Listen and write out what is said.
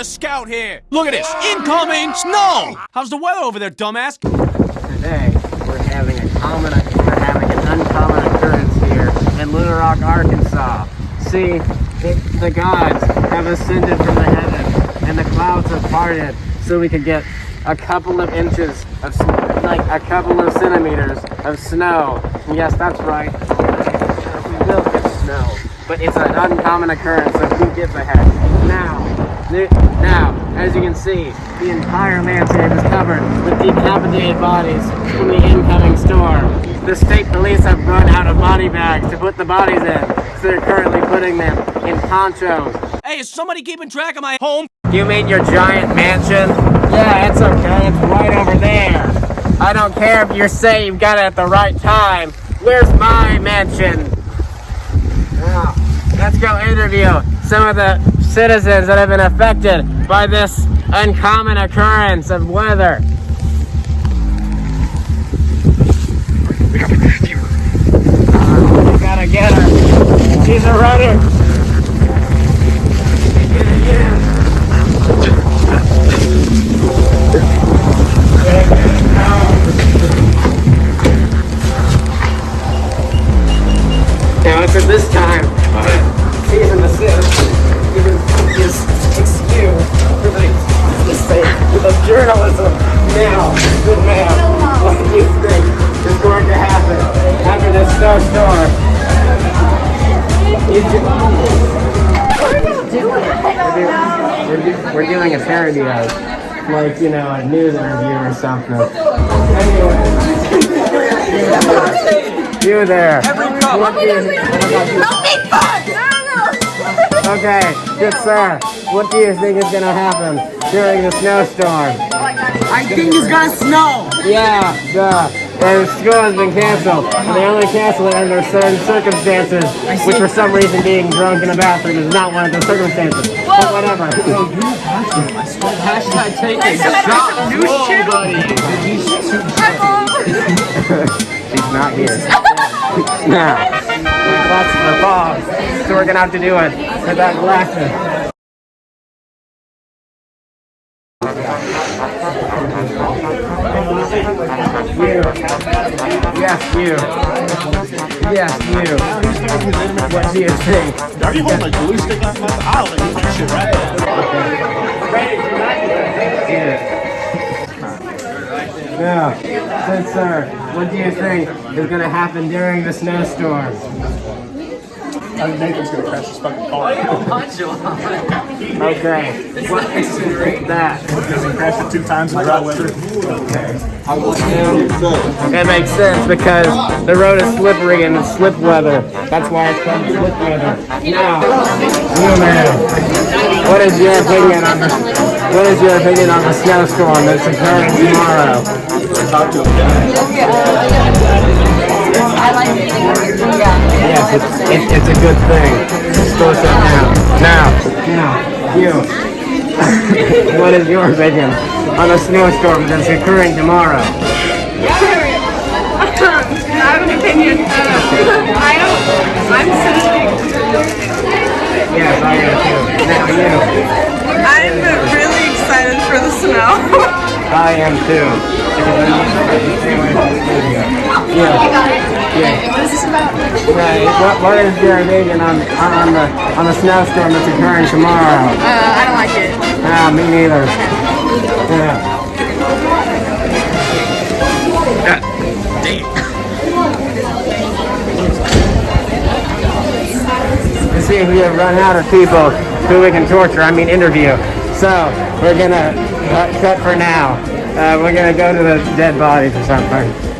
the scout here. Look at this. Incoming snow. How's the weather over there, dumbass? Today, we're having a common, we're having an uncommon occurrence here in Little Rock, Arkansas. See, the, gods have ascended from the heavens, and the clouds have parted, so we could get a couple of inches of, like a couple of centimeters of snow. And yes, that's right. We will get snow, but it's an uncommon occurrence, so who gives a heck? Now, Now, as you can see, the entire landscape is covered with decapitated bodies from the incoming storm. The state police have run out of body bags to put the bodies in, so they're currently putting them in ponchos. Hey, is somebody keeping track of my home? You mean your giant mansion? Yeah, it's okay. It's right over there. I don't care if you say you've got it at the right time. Where's my mansion? Now, let's go interview some of the citizens that have been affected by this uncommon occurrence of weather. We gotta get her. She's a runner. Now, it's at this time, season the sis sake of journalism. Now, good man, what do you think is going to happen after this snowstorm? You do- We're, we're doing a parody of, like, you know, a news interview or something. Anyway. You there. What do you- Okay, good sir. What do you think is gonna happen during the snowstorm? I think it's gonna snow. Yeah, duh. And school has been canceled. And they only cancel it under certain circumstances, which for some reason being drunk in a bathroom is not one of those circumstances. Whoa. But whatever. Hashtag taking shot. News channel. She's not here. now, glasses are fogged, so we're gonna have to do it without glasses. You. Yes, you. Yes, you. What do you think? Are you holding a glue stick like my I'll let you that shit right there. Now, good sir, what do you think is gonna happen during the snowstorm? I think Nathan's gonna crash his fucking car. Okay. What that? Because he crashed it two times in dry weather. Okay. That makes sense because the road is slippery and it's slip weather. That's why it's called slip weather. Now, you man, what is your opinion on the what is your opinion on the snowstorm that's occurring tomorrow? Talk to him. Uh, Yes, it's, it's, it's a good thing. Store that now. Now, now, you. what is your opinion on a snowstorm that's occurring tomorrow? I have an opinion. Um, I don't. I'm sensitive. Yes, I am too. Now you. I am too. Because I need to stay away from the studio. Yeah. Yeah. what is this about? Right. What, what is your opinion on, on the on the snowstorm that's occurring tomorrow? Uh, I don't like it. Ah, me neither. Yeah. To see if we have run out of people who we can torture, I mean interview. So, we're gonna cut, for now. Uh, we're gonna go to the dead bodies or something.